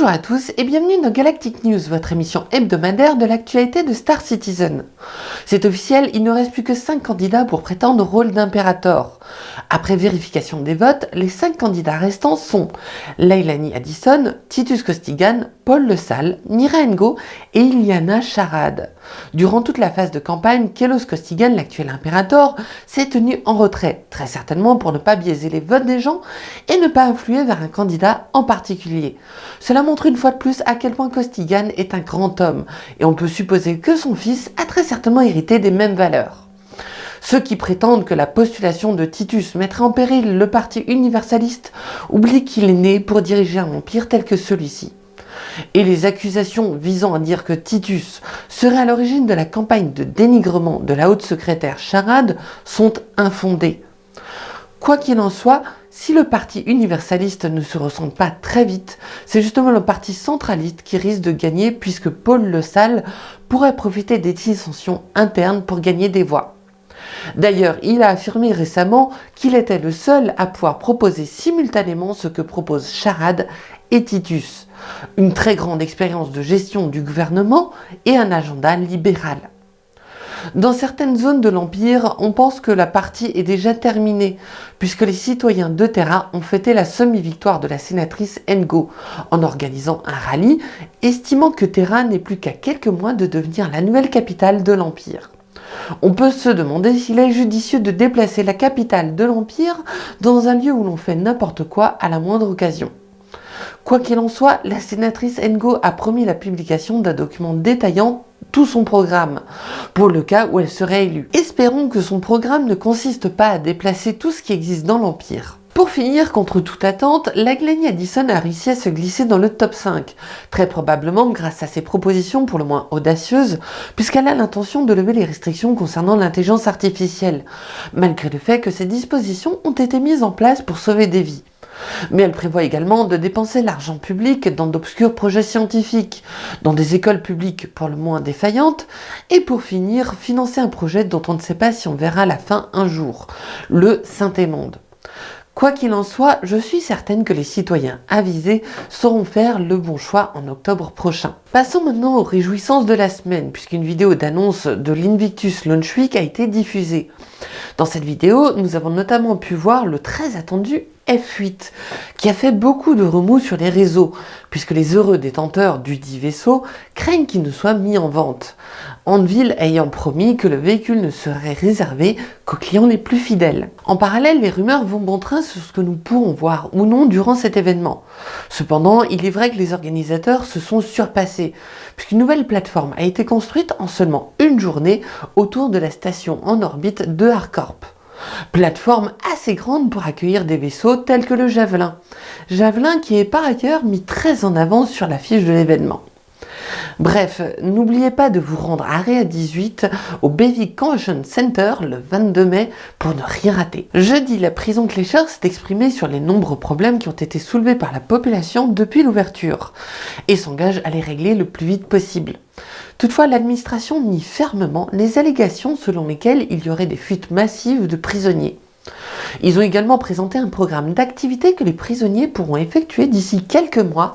Bonjour à tous et bienvenue dans Galactic News, votre émission hebdomadaire de l'actualité de Star Citizen. C'est officiel, il ne reste plus que 5 candidats pour prétendre au rôle d'impérator. Après vérification des votes, les 5 candidats restants sont Leilani Addison, Titus Costigan, Paul Le Salle, Mira Ngo et Iliana Charade. Durant toute la phase de campagne, Kelos Costigan, l'actuel impérator, s'est tenu en retrait, très certainement pour ne pas biaiser les votes des gens et ne pas influer vers un candidat en particulier. Cela montre une fois de plus à quel point Costigan est un grand homme, et on peut supposer que son fils a très certainement hérité des mêmes valeurs. Ceux qui prétendent que la postulation de Titus mettrait en péril le parti universaliste oublient qu'il est né pour diriger un empire tel que celui-ci. Et les accusations visant à dire que Titus serait à l'origine de la campagne de dénigrement de la haute secrétaire Charade sont infondées. Quoi qu'il en soit, si le parti universaliste ne se ressemble pas très vite, c'est justement le parti centraliste qui risque de gagner puisque Paul Le Salle pourrait profiter des dissensions internes pour gagner des voix. D'ailleurs, il a affirmé récemment qu'il était le seul à pouvoir proposer simultanément ce que proposent Charade et Titus, une très grande expérience de gestion du gouvernement et un agenda libéral. Dans certaines zones de l'Empire, on pense que la partie est déjà terminée, puisque les citoyens de Terra ont fêté la semi-victoire de la sénatrice Ngo, en organisant un rallye, estimant que Terra n'est plus qu'à quelques mois de devenir la nouvelle capitale de l'Empire. On peut se demander s'il est judicieux de déplacer la capitale de l'Empire dans un lieu où l'on fait n'importe quoi à la moindre occasion. Quoi qu'il en soit, la sénatrice Ngo a promis la publication d'un document détaillant tout son programme, pour le cas où elle serait élue. Espérons que son programme ne consiste pas à déplacer tout ce qui existe dans l'Empire. Pour finir, contre toute attente, la Glennie Addison a réussi à se glisser dans le top 5, très probablement grâce à ses propositions pour le moins audacieuses, puisqu'elle a l'intention de lever les restrictions concernant l'intelligence artificielle, malgré le fait que ces dispositions ont été mises en place pour sauver des vies. Mais elle prévoit également de dépenser l'argent public dans d'obscurs projets scientifiques, dans des écoles publiques pour le moins défaillantes, et pour finir, financer un projet dont on ne sait pas si on verra la fin un jour, le Saint-Émonde. Quoi qu'il en soit, je suis certaine que les citoyens avisés sauront faire le bon choix en octobre prochain. Passons maintenant aux réjouissances de la semaine, puisqu'une vidéo d'annonce de l'Invictus Launch Week a été diffusée. Dans cette vidéo, nous avons notamment pu voir le très attendu F8, qui a fait beaucoup de remous sur les réseaux, puisque les heureux détenteurs du dit vaisseau craignent qu'il ne soit mis en vente. Andeville ayant promis que le véhicule ne serait réservé qu'aux clients les plus fidèles. En parallèle, les rumeurs vont bon train sur ce que nous pourrons voir ou non durant cet événement. Cependant, il est vrai que les organisateurs se sont surpassés, puisqu'une nouvelle plateforme a été construite en seulement une journée autour de la station en orbite de Harcorp. Plateforme assez grande pour accueillir des vaisseaux tels que le Javelin. Javelin qui est par ailleurs mis très en avant sur la fiche de l'événement. Bref, n'oubliez pas de vous rendre à Réa 18 au Bevic Convention Center le 22 mai pour ne rien rater. Jeudi, la prison Clécheur s'est exprimée sur les nombreux problèmes qui ont été soulevés par la population depuis l'ouverture et s'engage à les régler le plus vite possible. Toutefois, l'administration nie fermement les allégations selon lesquelles il y aurait des fuites massives de prisonniers. Ils ont également présenté un programme d'activités que les prisonniers pourront effectuer d'ici quelques mois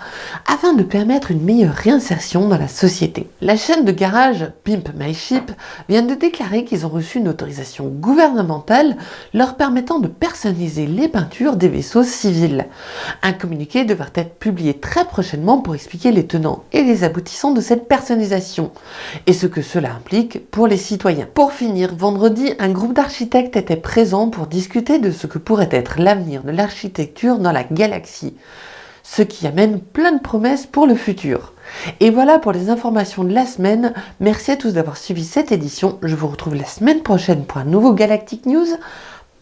afin de permettre une meilleure réinsertion dans la société. La chaîne de garage Pimp My Ship vient de déclarer qu'ils ont reçu une autorisation gouvernementale leur permettant de personnaliser les peintures des vaisseaux civils. Un communiqué devrait être publié très prochainement pour expliquer les tenants et les aboutissants de cette personnalisation et ce que cela implique pour les citoyens. Pour finir, vendredi, un groupe d'architectes était présent pour discuter de ce que pourrait être l'avenir de l'architecture dans la galaxie, ce qui amène plein de promesses pour le futur. Et voilà pour les informations de la semaine. Merci à tous d'avoir suivi cette édition. Je vous retrouve la semaine prochaine pour un nouveau Galactic News.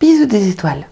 Bisous des étoiles